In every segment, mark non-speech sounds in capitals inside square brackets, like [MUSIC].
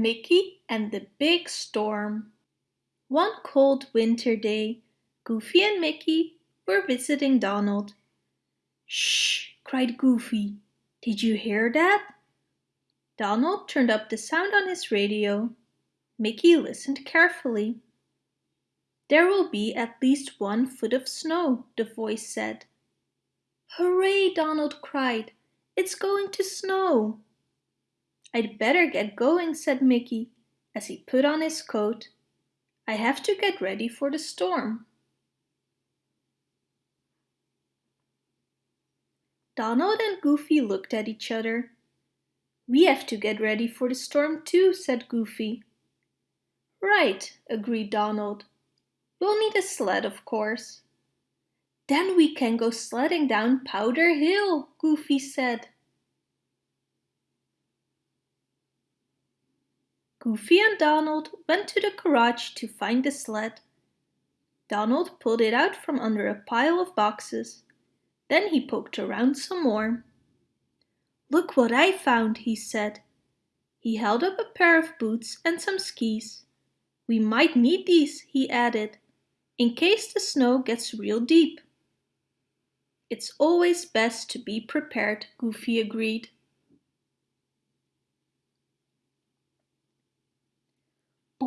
Mickey and the Big Storm One cold winter day, Goofy and Mickey were visiting Donald. Shh! cried Goofy. Did you hear that? Donald turned up the sound on his radio. Mickey listened carefully. There will be at least one foot of snow, the voice said. Hooray, Donald cried. It's going to snow. I'd better get going, said Mickey, as he put on his coat. I have to get ready for the storm. Donald and Goofy looked at each other. We have to get ready for the storm too, said Goofy. Right, agreed Donald. We'll need a sled, of course. Then we can go sledding down Powder Hill, Goofy said. Goofy and Donald went to the garage to find the sled. Donald pulled it out from under a pile of boxes. Then he poked around some more. Look what I found, he said. He held up a pair of boots and some skis. We might need these, he added, in case the snow gets real deep. It's always best to be prepared, Goofy agreed.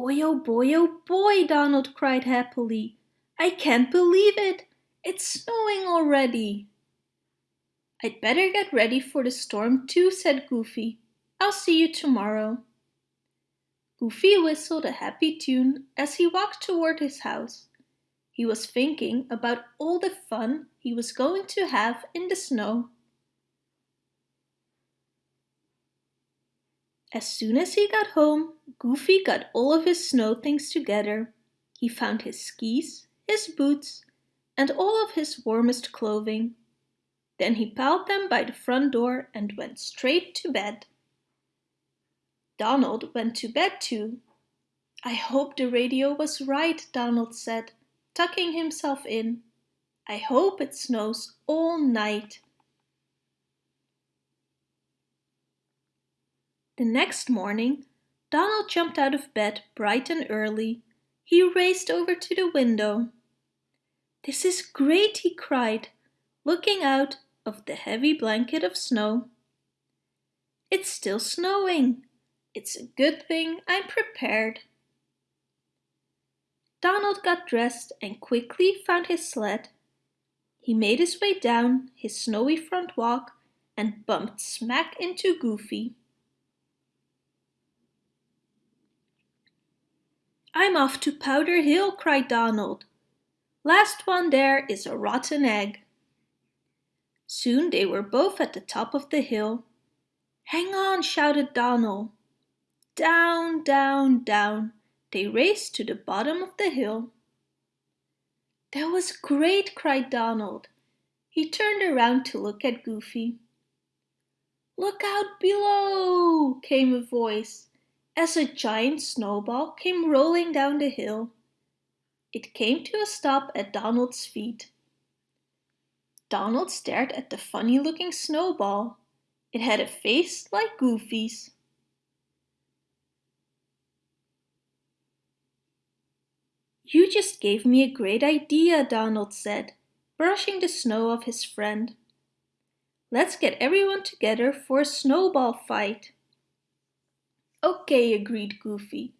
Boy, oh boy, oh boy, Donald cried happily. I can't believe it. It's snowing already. I'd better get ready for the storm too, said Goofy. I'll see you tomorrow. Goofy whistled a happy tune as he walked toward his house. He was thinking about all the fun he was going to have in the snow. As soon as he got home, Goofy got all of his snow things together. He found his skis, his boots, and all of his warmest clothing. Then he piled them by the front door and went straight to bed. Donald went to bed too. I hope the radio was right, Donald said, tucking himself in. I hope it snows all night. The next morning, Donald jumped out of bed bright and early. He raced over to the window. This is great, he cried, looking out of the heavy blanket of snow. It's still snowing. It's a good thing I'm prepared. Donald got dressed and quickly found his sled. He made his way down his snowy front walk and bumped smack into Goofy. I'm off to Powder Hill, cried Donald. Last one there is a rotten egg. Soon they were both at the top of the hill. Hang on, shouted Donald. Down, down, down, they raced to the bottom of the hill. That was great, cried Donald. He turned around to look at Goofy. Look out below, came a voice as a giant snowball came rolling down the hill. It came to a stop at Donald's feet. Donald stared at the funny-looking snowball. It had a face like Goofy's. You just gave me a great idea, Donald said, brushing the snow off his friend. Let's get everyone together for a snowball fight. Okay, agreed Goofy,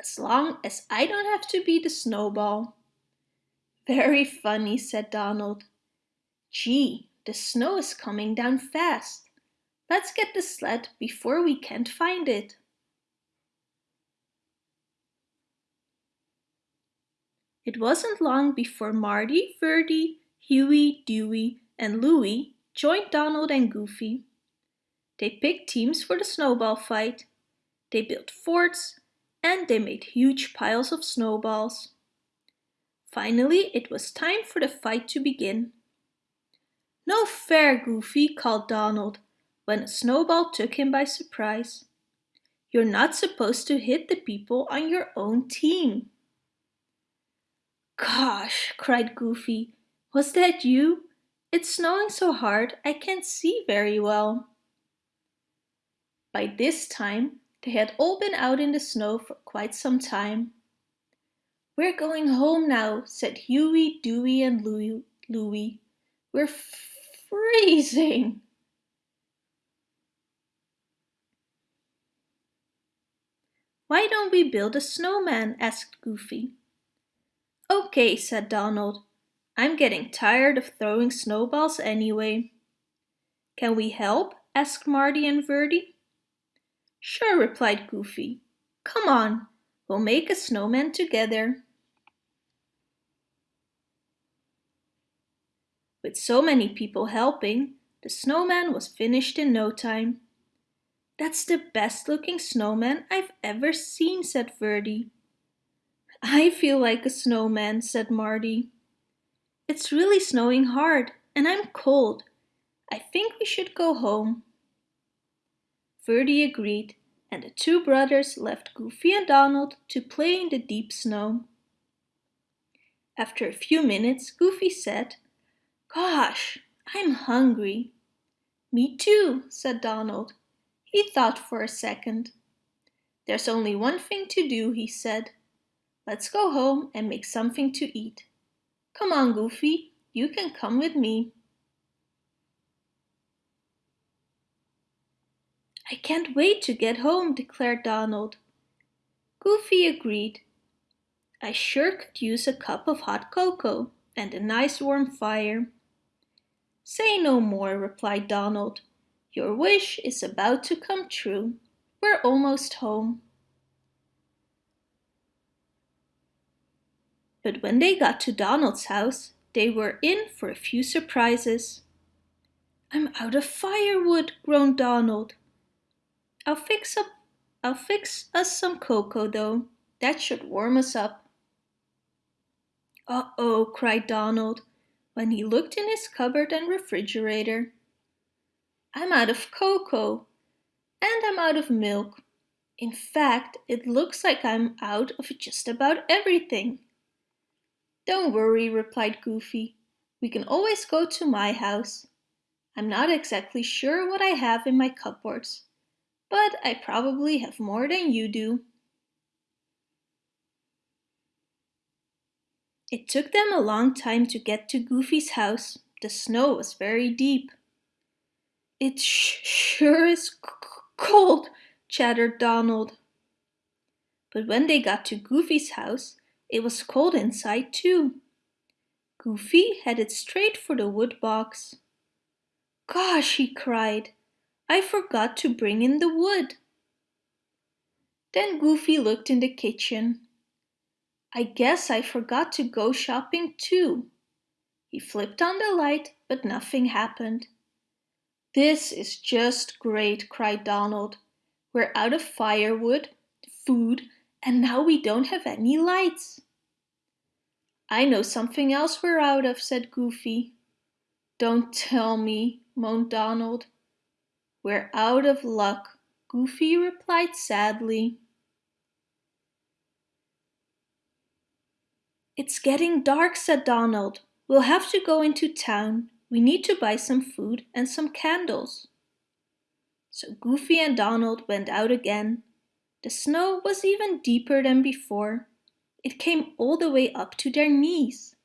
as long as I don't have to be the snowball. Very funny, said Donald. Gee, the snow is coming down fast. Let's get the sled before we can't find it. It wasn't long before Morty, Ferdie, Huey, Dewey, and Louie joined Donald and Goofy. They picked teams for the snowball fight they built forts and they made huge piles of snowballs. Finally, it was time for the fight to begin. No fair, Goofy, called Donald when a snowball took him by surprise. You're not supposed to hit the people on your own team. Gosh, cried Goofy, was that you? It's snowing so hard I can't see very well. By this time, They had all been out in the snow for quite some time. We're going home now, said Huey, Dewey and Louie. We're freezing. Why don't we build a snowman? asked Goofy. Okay, said Donald. I'm getting tired of throwing snowballs anyway. Can we help? asked Morty and Ferdie. Sure, replied Goofy. Come on, we'll make a snowman together. With so many people helping, the snowman was finished in no time. That's the best looking snowman I've ever seen, said Ferdie. I feel like a snowman, said Morty. It's really snowing hard and I'm cold. I think we should go home. Ferdie agreed and the two brothers left Goofy and Donald to play in the deep snow. After a few minutes, Goofy said, Gosh, I'm hungry. Me too, said Donald. He thought for a second. There's only one thing to do, he said. Let's go home and make something to eat. Come on, Goofy, you can come with me. I can't wait to get home, declared Donald. Goofy agreed. I sure could use a cup of hot cocoa and a nice warm fire. Say no more, replied Donald. Your wish is about to come true. We're almost home. But when they got to Donald's house, they were in for a few surprises. I'm out of firewood, groaned Donald. I'll fix up I'll fix us some cocoa though. That should warm us up. Uh-oh, cried Donald when he looked in his cupboard and refrigerator. I'm out of cocoa and I'm out of milk. In fact, it looks like I'm out of just about everything. Don't worry, replied Goofy. We can always go to my house. I'm not exactly sure what I have in my cupboards, but I probably have more than you do. It took them a long time to get to Goofy's house. The snow was very deep. It sure is cold, chattered Donald. But when they got to Goofy's house, it was cold inside too. Goofy headed straight for the wood box. Gosh, he cried, I forgot to bring in the wood. Then Goofy looked in the kitchen. I guess I forgot to go shopping too. He flipped on the light, but nothing happened. This is just great, cried Donald. We're out of firewood, food, and now we don't have any lights. I know something else we're out of, said Goofy. Don't tell me, moaned Donald. We're out of luck, Goofy replied sadly. It's getting dark, said Donald. We'll have to go into town. We need to buy some food and some candles. So Goofy and Donald went out again. The snow was even deeper than before. It came all the way up to their knees.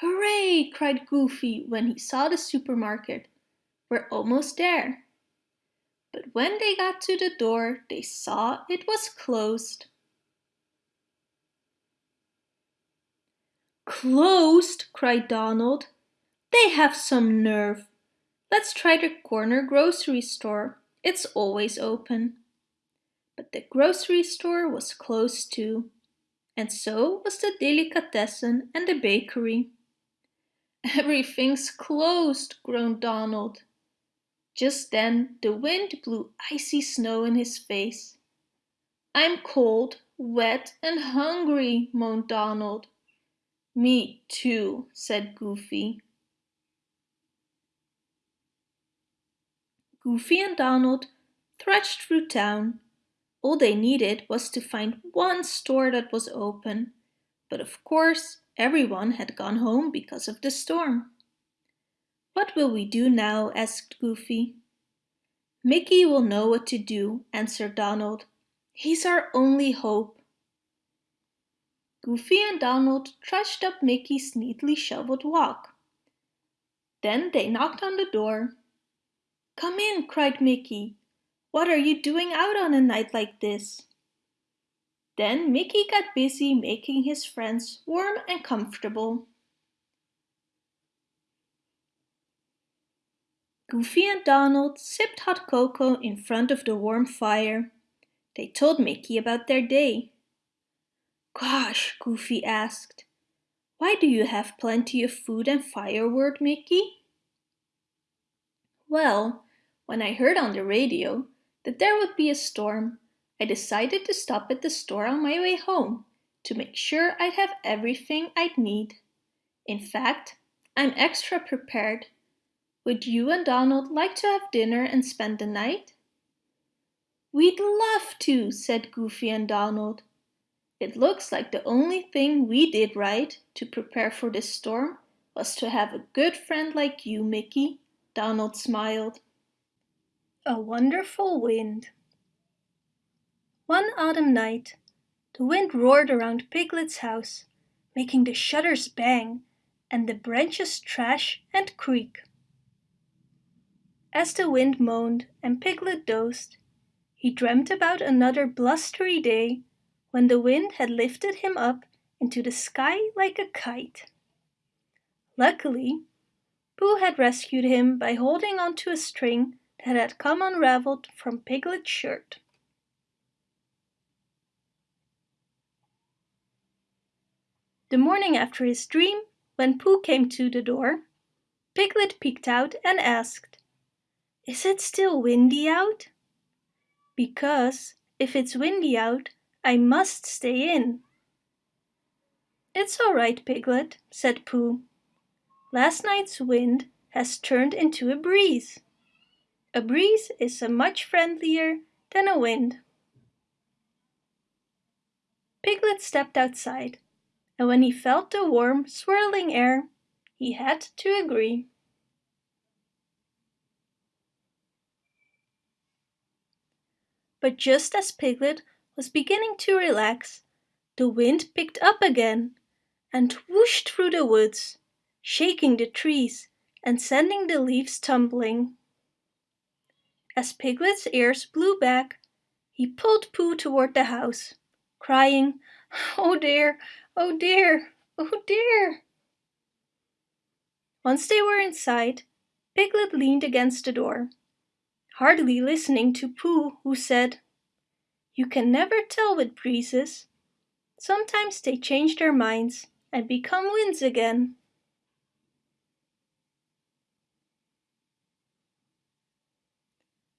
Hooray! cried Goofy when he saw the supermarket. We're almost there. But when they got to the door, they saw it was closed. Closed, cried Donald. They have some nerve. Let's try the corner grocery store. It's always open. But the grocery store was closed too. And so was the delicatessen and the bakery. Everything's closed, groaned Donald. Just then the wind blew icy snow in his face. I'm cold, wet and hungry, moaned Donald. Me too, said Goofy. Goofy and Donald thrashed through town. All they needed was to find one store that was open, but of course everyone had gone home because of the storm. What will we do now? asked Goofy. Mickey will know what to do, answered Donald. He's our only hope. Goofy and Donald trudged up Mickey's neatly shoveled walk. Then they knocked on the door. Come in, cried Mickey. What are you doing out on a night like this? Then Mickey got busy making his friends warm and comfortable. Goofy and Donald sipped hot cocoa in front of the warm fire. They told Mickey about their day. Gosh, Goofy asked, why do you have plenty of food and firewood, Mickey? Well, when I heard on the radio that there would be a storm, I decided to stop at the store on my way home to make sure I'd have everything I'd need. In fact, I'm extra prepared would you and Donald like to have dinner and spend the night? We'd love to, said Goofy and Donald. It looks like the only thing we did right to prepare for this storm was to have a good friend like you, Mickey, Donald smiled. A wonderful wind. One autumn night, the wind roared around Piglet's house, making the shutters bang and the branches thrash and creak. As the wind moaned and Piglet dozed, he dreamt about another blustery day when the wind had lifted him up into the sky like a kite. Luckily, Pooh had rescued him by holding onto a string that had come unraveled from Piglet's shirt. The morning after his dream, when Pooh came to the door, Piglet peeked out and asked, is it still windy out? Because if it's windy out, I must stay in. It's all right, Piglet, said Pooh. Last night's wind has turned into a breeze. A breeze is a much friendlier than a wind. Piglet stepped outside, and when he felt the warm, swirling air, he had to agree. But just as Piglet was beginning to relax, the wind picked up again and whooshed through the woods, shaking the trees and sending the leaves tumbling. As Piglet's ears blew back, he pulled Pooh toward the house, crying, Oh dear, oh dear, oh dear. Once they were inside, Piglet leaned against the door hardly listening to Pooh, who said, You can never tell with breezes. Sometimes they change their minds and become winds again.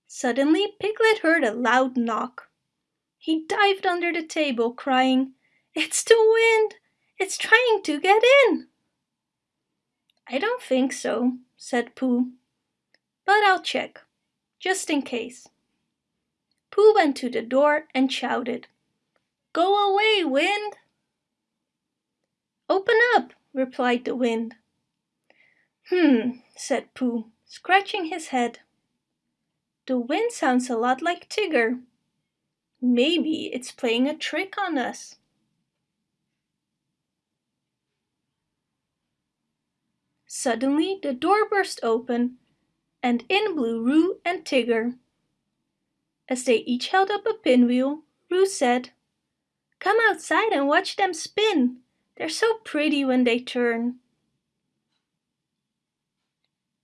Suddenly Piglet heard a loud knock. He dived under the table, crying, It's the wind! It's trying to get in! I don't think so, said Pooh, but I'll check just in case. Pooh went to the door and shouted, Go away, wind! Open up, replied the wind. Hmm, said Pooh, scratching his head. The wind sounds a lot like Tigger. Maybe it's playing a trick on us. Suddenly the door burst open and in blew Roo and Tigger. As they each held up a pinwheel, Roo said, Come outside and watch them spin. They're so pretty when they turn.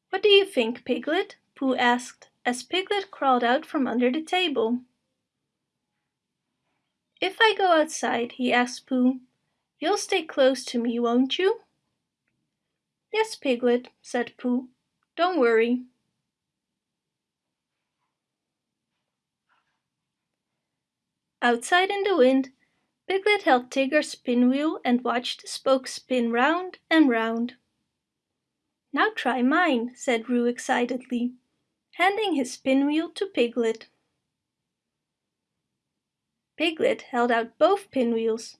What do you think, Piglet? Pooh asked as Piglet crawled out from under the table. If I go outside, he asked Pooh, you'll stay close to me, won't you? Yes, Piglet, said Pooh. Don't worry. Outside in the wind, Piglet held Tigger's pinwheel and watched the spokes spin round and round. Now try mine, said Roo excitedly, handing his pinwheel to Piglet. Piglet held out both pinwheels,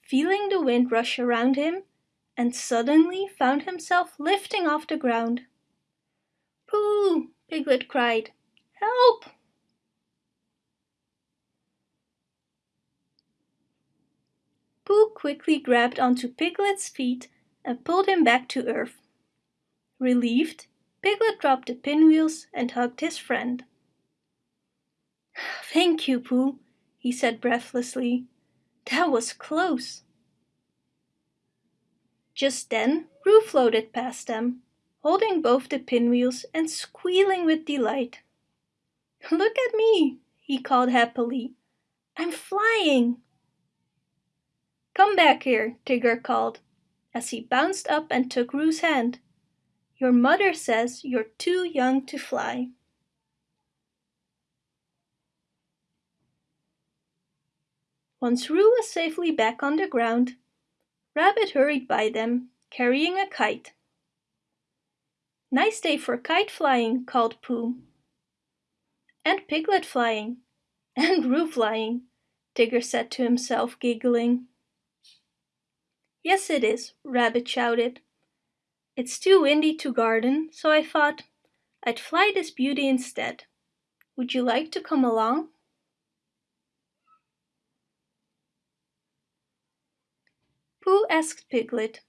feeling the wind rush around him, and suddenly found himself lifting off the ground. Pooh! Piglet cried. Help! Pooh quickly grabbed onto Piglet's feet and pulled him back to earth. Relieved, Piglet dropped the pinwheels and hugged his friend. [SIGHS] Thank you, Pooh, he said breathlessly. That was close. Just then, Roo floated past them, holding both the pinwheels and squealing with delight. Look at me, he called happily. I'm flying. Come back here, Tigger called, as he bounced up and took Roo's hand. Your mother says you're too young to fly. Once Roo was safely back on the ground, Rabbit hurried by them, carrying a kite. Nice day for kite flying, called Pooh. And piglet flying, [LAUGHS] and Roo flying, Tigger said to himself, giggling. Yes, it is, Rabbit shouted. It's too windy to garden, so I thought I'd fly this beauty instead. Would you like to come along? Pooh asked Piglet,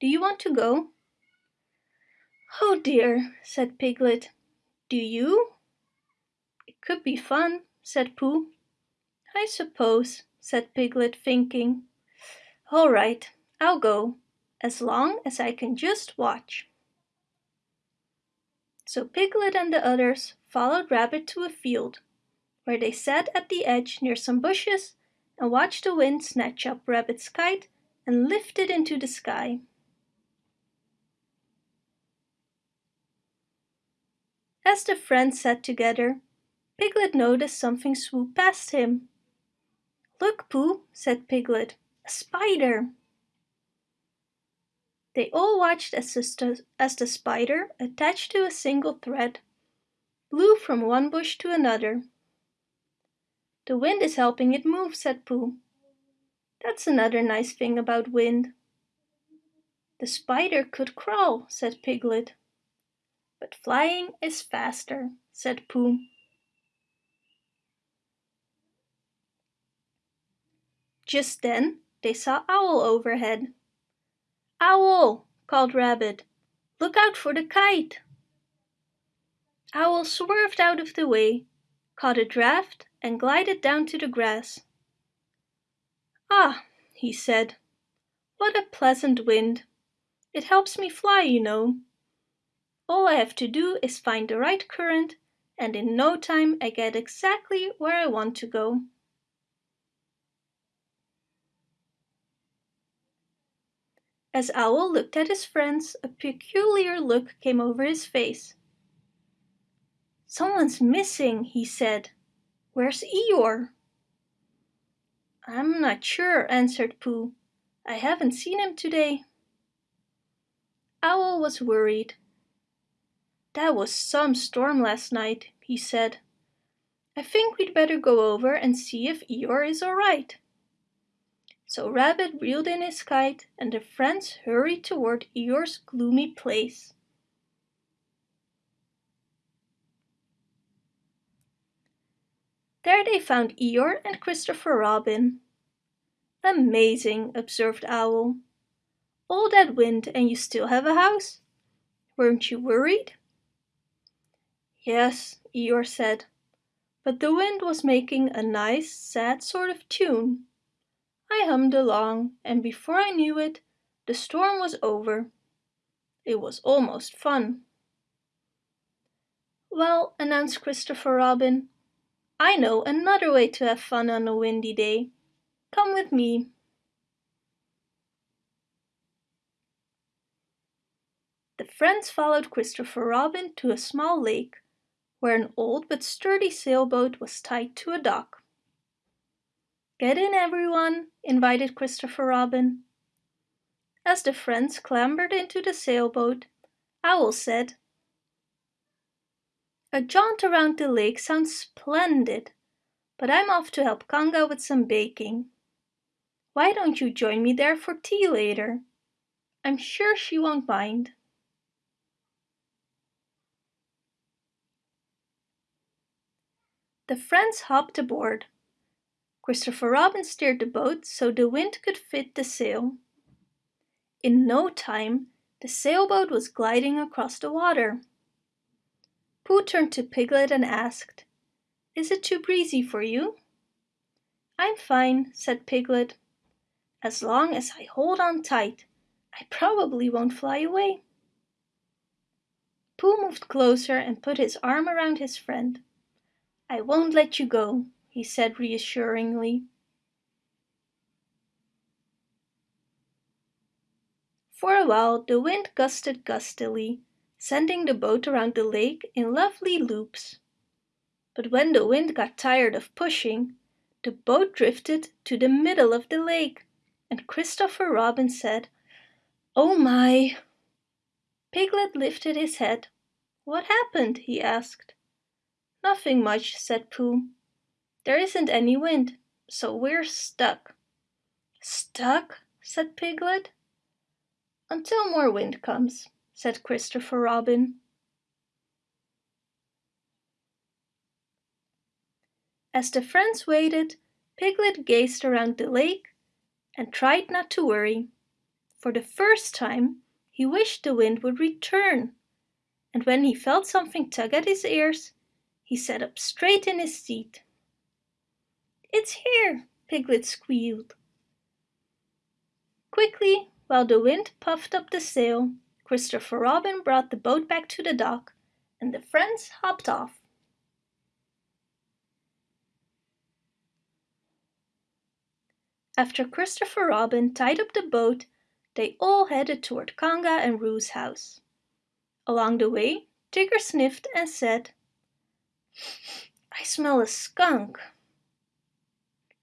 Do you want to go? Oh dear, said Piglet. Do you? It could be fun, said Pooh. I suppose, said Piglet, thinking. All right, I'll go, as long as I can just watch. So Piglet and the others followed Rabbit to a field, where they sat at the edge near some bushes and watched the wind snatch up Rabbit's kite and lift it into the sky. As the friends sat together, Piglet noticed something swoop past him. Look, Pooh, said Piglet, a spider. They all watched as the, as the spider, attached to a single thread, blew from one bush to another. The wind is helping it move, said Pooh. That's another nice thing about wind. The spider could crawl, said Piglet. But flying is faster, said Pooh. Just then they saw Owl overhead. Owl, called Rabbit, look out for the kite. Owl swerved out of the way, caught a draft and glided down to the grass. Ah, he said, what a pleasant wind. It helps me fly, you know. All I have to do is find the right current and in no time I get exactly where I want to go. As Owl looked at his friends, a peculiar look came over his face. Someone's missing, he said. Where's Eeyore? I'm not sure, answered Pooh. I haven't seen him today. Owl was worried. That was some storm last night, he said. I think we'd better go over and see if Eeyore is all right. So Rabbit reeled in his kite and the friends hurried toward Eeyore's gloomy place. There they found Eeyore and Christopher Robin. Amazing, observed Owl. All that wind and you still have a house? Weren't you worried? Yes, Eeyore said, but the wind was making a nice, sad sort of tune. I hummed along, and before I knew it, the storm was over. It was almost fun. Well, announced Christopher Robin, I know another way to have fun on a windy day. Come with me. The friends followed Christopher Robin to a small lake where an old but sturdy sailboat was tied to a dock. Get in, everyone, invited Christopher Robin. As the friends clambered into the sailboat, Owl said, A jaunt around the lake sounds splendid, but I'm off to help Kanga with some baking. Why don't you join me there for tea later? I'm sure she won't mind. The friends hopped aboard. Christopher Robin steered the boat so the wind could fit the sail. In no time, the sailboat was gliding across the water. Pooh turned to Piglet and asked, Is it too breezy for you? I'm fine, said Piglet. As long as I hold on tight, I probably won't fly away. Pooh moved closer and put his arm around his friend. I won't let you go, he said reassuringly. For a while the wind gusted gustily, sending the boat around the lake in lovely loops. But when the wind got tired of pushing, the boat drifted to the middle of the lake, and Christopher Robin said, Oh my! Piglet lifted his head. What happened? he asked. Nothing much, said Pooh. There isn't any wind, so we're stuck. Stuck? said Piglet. Until more wind comes, said Christopher Robin. As the friends waited, Piglet gazed around the lake and tried not to worry. For the first time, he wished the wind would return. And when he felt something tug at his ears, he sat up straight in his seat. It's here, Piglet squealed. Quickly, while the wind puffed up the sail, Christopher Robin brought the boat back to the dock, and the friends hopped off. After Christopher Robin tied up the boat, they all headed toward Kanga and Roo's house. Along the way, Tigger sniffed and said, I smell a skunk.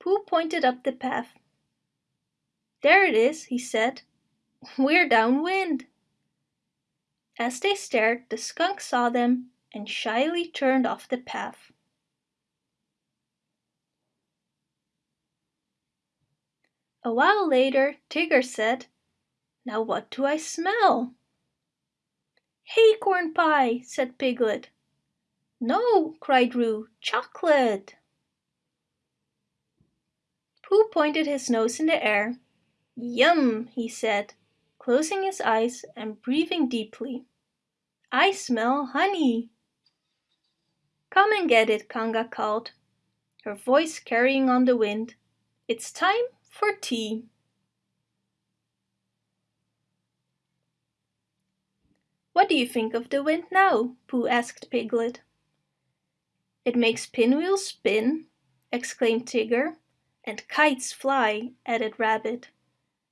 Pooh pointed up the path. There it is, he said. [LAUGHS] We're downwind. As they stared, the skunk saw them and shyly turned off the path. A while later, Tigger said, Now what do I smell? Acorn pie, said Piglet. No, cried Roo, chocolate. Pooh pointed his nose in the air. Yum, he said, closing his eyes and breathing deeply. I smell honey. Come and get it, Kanga called, her voice carrying on the wind. It's time for tea. What do you think of the wind now? Pooh asked Piglet. It makes pinwheels spin, exclaimed Tigger. And kites fly, added Rabbit.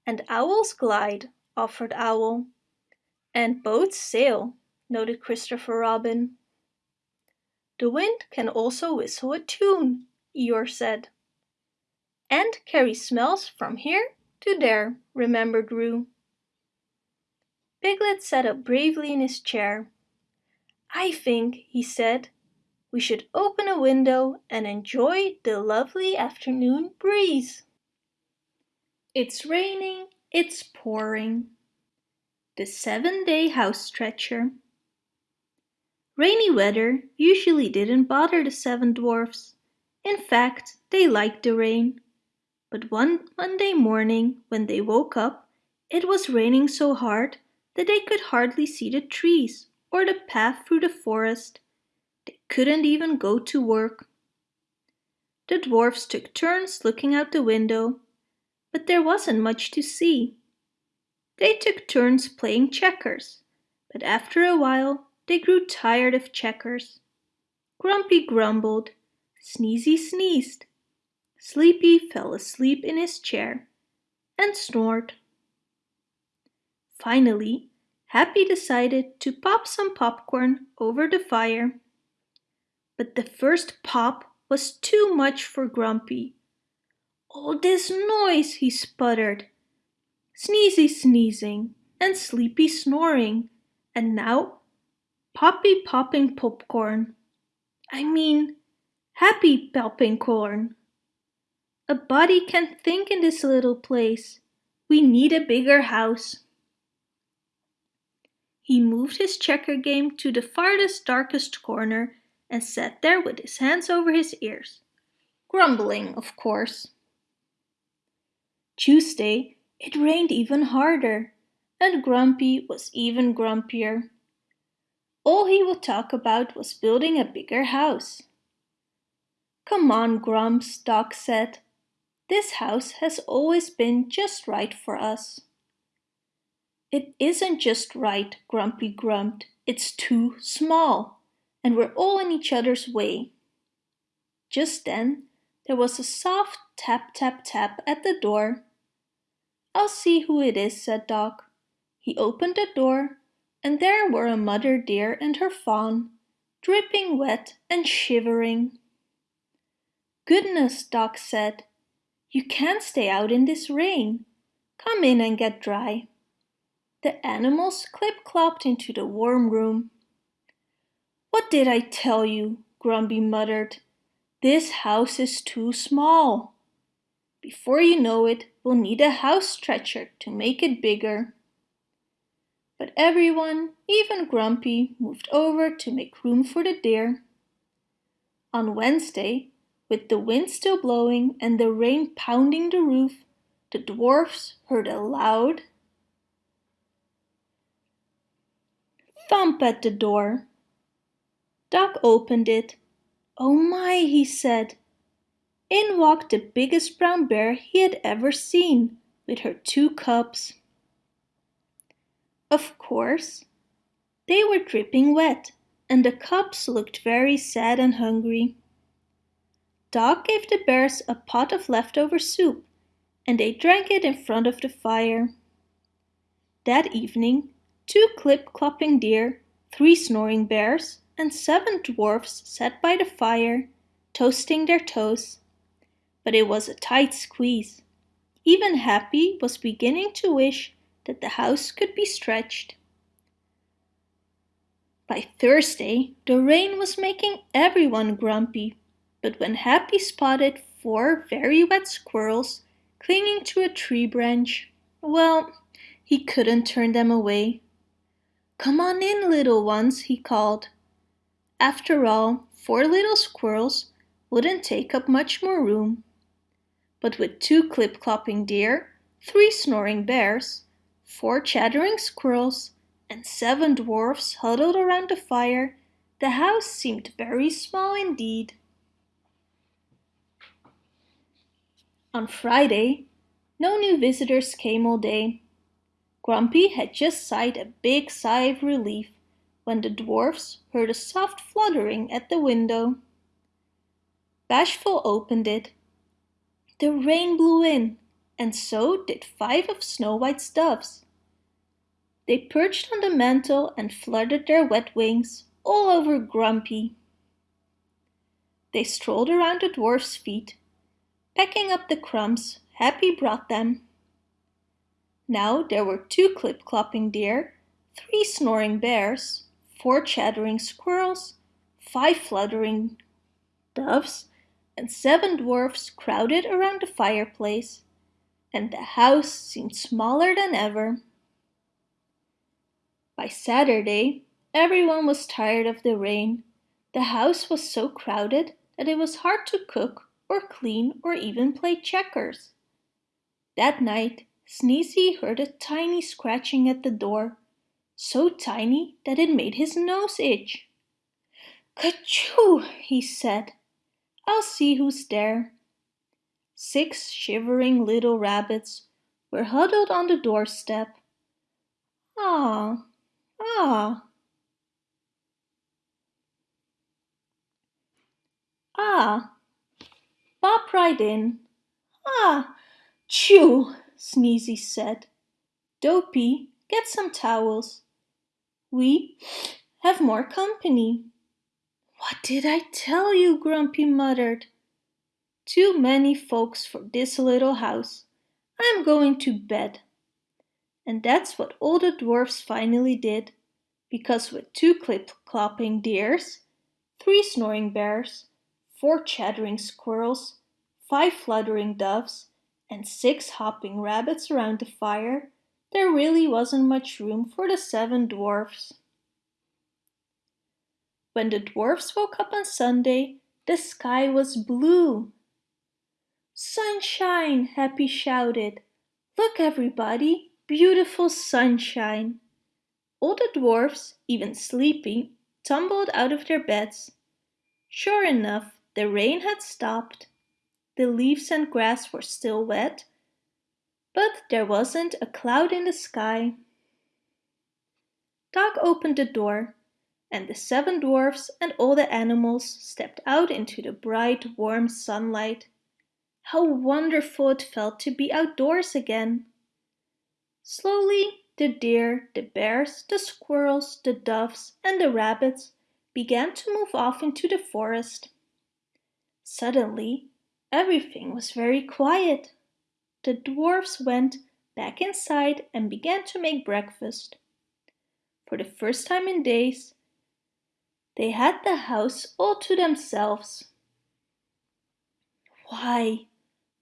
And owls glide, offered Owl. And boats sail, noted Christopher Robin. The wind can also whistle a tune, Eeyore said and carry smells from here to there, remembered Roo. Piglet sat up bravely in his chair. I think, he said, we should open a window and enjoy the lovely afternoon breeze. It's raining, it's pouring. The seven-day house stretcher. Rainy weather usually didn't bother the seven dwarfs. In fact, they liked the rain. But one Monday morning when they woke up, it was raining so hard that they could hardly see the trees or the path through the forest. Couldn't even go to work. The dwarfs took turns looking out the window, but there wasn't much to see. They took turns playing checkers, but after a while they grew tired of checkers. Grumpy grumbled, Sneezy sneezed, Sleepy fell asleep in his chair and snored. Finally, Happy decided to pop some popcorn over the fire. But the first pop was too much for Grumpy. All this noise, he sputtered. Sneezy sneezing and Sleepy snoring, and now Poppy popping popcorn. I mean, Happy popping corn. A body can't think in this little place. We need a bigger house. He moved his checker game to the farthest darkest corner and sat there with his hands over his ears, grumbling, of course. Tuesday, it rained even harder, and Grumpy was even grumpier. All he would talk about was building a bigger house. Come on, Grumps, Doc said. This house has always been just right for us. It isn't just right, Grumpy grumped. It's too small, and we're all in each other's way. Just then, there was a soft tap tap tap at the door. I'll see who it is, said Doc. He opened the door, and there were a mother deer and her fawn, dripping wet and shivering. Goodness, Doc said. You can't stay out in this rain. Come in and get dry. The animals clip-clopped into the warm room. What did I tell you? Grumpy muttered. This house is too small. Before you know it, we'll need a house stretcher to make it bigger. But everyone, even Grumpy, moved over to make room for the deer. On Wednesday, with the wind still blowing and the rain pounding the roof, the dwarfs heard a loud thump at the door. Doc opened it. Oh my, he said. In walked the biggest brown bear he had ever seen, with her two cubs. Of course, they were dripping wet, and the cubs looked very sad and hungry. Doc gave the bears a pot of leftover soup, and they drank it in front of the fire. That evening, two clip-clopping deer, three snoring bears, and seven dwarfs sat by the fire, toasting their toes. But it was a tight squeeze. Even Happy was beginning to wish that the house could be stretched. By Thursday, the rain was making everyone grumpy, but when Happy spotted four very wet squirrels clinging to a tree branch, well, he couldn't turn them away. Come on in, little ones, he called. After all, four little squirrels wouldn't take up much more room. But with two clip-clopping deer, three snoring bears, four chattering squirrels, and seven dwarfs huddled around the fire, the house seemed very small indeed. On Friday, no new visitors came all day. Grumpy had just sighed a big sigh of relief when the dwarfs heard a soft fluttering at the window. Bashful opened it. The rain blew in, and so did five of Snow White's doves. They perched on the mantel and fluttered their wet wings all over Grumpy. They strolled around the dwarf's feet, pecking up the crumbs Happy brought them. Now there were two clip-clopping deer, three snoring bears, four chattering squirrels, five fluttering doves, and seven dwarfs crowded around the fireplace, and the house seemed smaller than ever. By Saturday, everyone was tired of the rain. The house was so crowded that it was hard to cook or clean or even play checkers. That night, Sneezy heard a tiny scratching at the door, so tiny that it made his nose itch. Kachoo, he said. I'll see who's there. Six shivering little rabbits were huddled on the doorstep. Ah, ah. Ah, Bop right in. Ah, chew. Sneezy said. Dopey, get some towels. We have more company. What did I tell you? Grumpy muttered. Too many folks for this little house. I'm going to bed. And that's what all the dwarfs finally did, because with two clip-clopping deers, three snoring bears, four chattering squirrels, five fluttering doves, and six hopping rabbits around the fire, there really wasn't much room for the seven dwarfs. When the dwarfs woke up on Sunday, the sky was blue. Sunshine, Happy shouted. Look everybody, beautiful sunshine. All the dwarfs, even sleepy, tumbled out of their beds. Sure enough, the rain had stopped. The leaves and grass were still wet, but there wasn't a cloud in the sky. Doc opened the door, and the seven dwarfs and all the animals stepped out into the bright, warm sunlight. How wonderful it felt to be outdoors again! Slowly the deer, the bears, the squirrels, the doves and the rabbits began to move off into the forest. Suddenly, everything was very quiet. The dwarfs went back inside and began to make breakfast. For the first time in days, they had the house all to themselves. Why,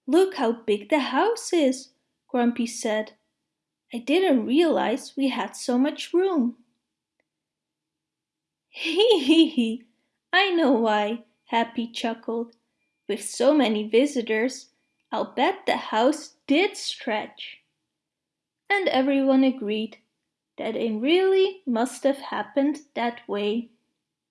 look how big the house is, Grumpy said. I didn't realize we had so much room. [LAUGHS] Hee hee hee, I know why, Happy chuckled. With so many visitors, I'll bet the house did stretch. And everyone agreed that it really must have happened that way.